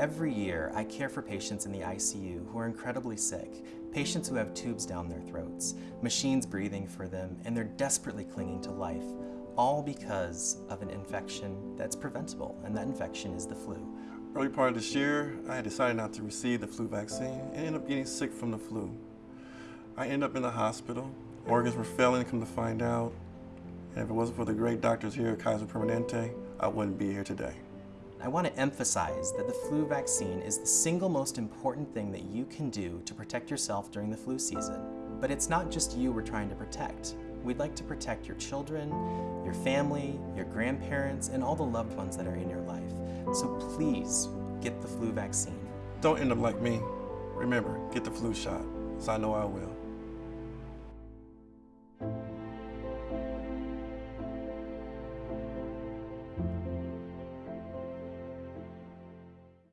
Every year, I care for patients in the ICU who are incredibly sick, patients who have tubes down their throats, machines breathing for them, and they're desperately clinging to life, all because of an infection that's preventable, and that infection is the flu. Early part of this year, I decided not to receive the flu vaccine and ended up getting sick from the flu. I ended up in the hospital. Organs were failing, come to find out. And if it wasn't for the great doctors here at Kaiser Permanente, I wouldn't be here today. I want to emphasize that the flu vaccine is the single most important thing that you can do to protect yourself during the flu season. But it's not just you we're trying to protect. We'd like to protect your children, your family, your grandparents, and all the loved ones that are in your life. So please get the flu vaccine. Don't end up like me. Remember, get the flu shot, so I know I will.